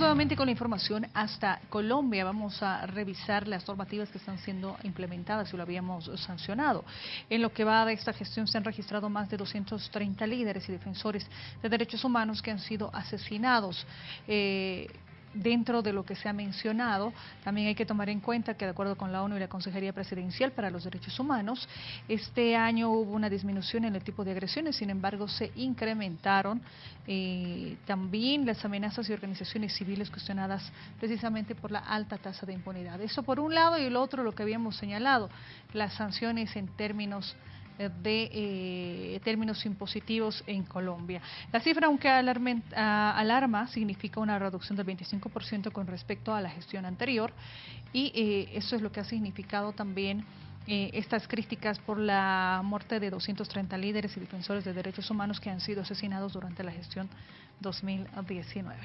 nuevamente con la información hasta Colombia. Vamos a revisar las normativas que están siendo implementadas y lo habíamos sancionado. En lo que va de esta gestión se han registrado más de 230 líderes y defensores de derechos humanos que han sido asesinados. Eh, dentro de lo que se ha mencionado, también hay que tomar en cuenta que de acuerdo con la ONU y la Consejería Presidencial para los Derechos Humanos, este año hubo una disminución en el tipo de agresiones, sin embargo se incrementaron eh, también las amenazas y organizaciones civiles cuestionadas precisamente por la alta tasa de impunidad. Eso por un lado y el otro lo que habíamos señalado, las sanciones en términos de eh, términos impositivos en Colombia. La cifra, aunque alarma, significa una reducción del 25% con respecto a la gestión anterior y eh, eso es lo que ha significado también eh, estas críticas por la muerte de 230 líderes y defensores de derechos humanos que han sido asesinados durante la gestión 2019.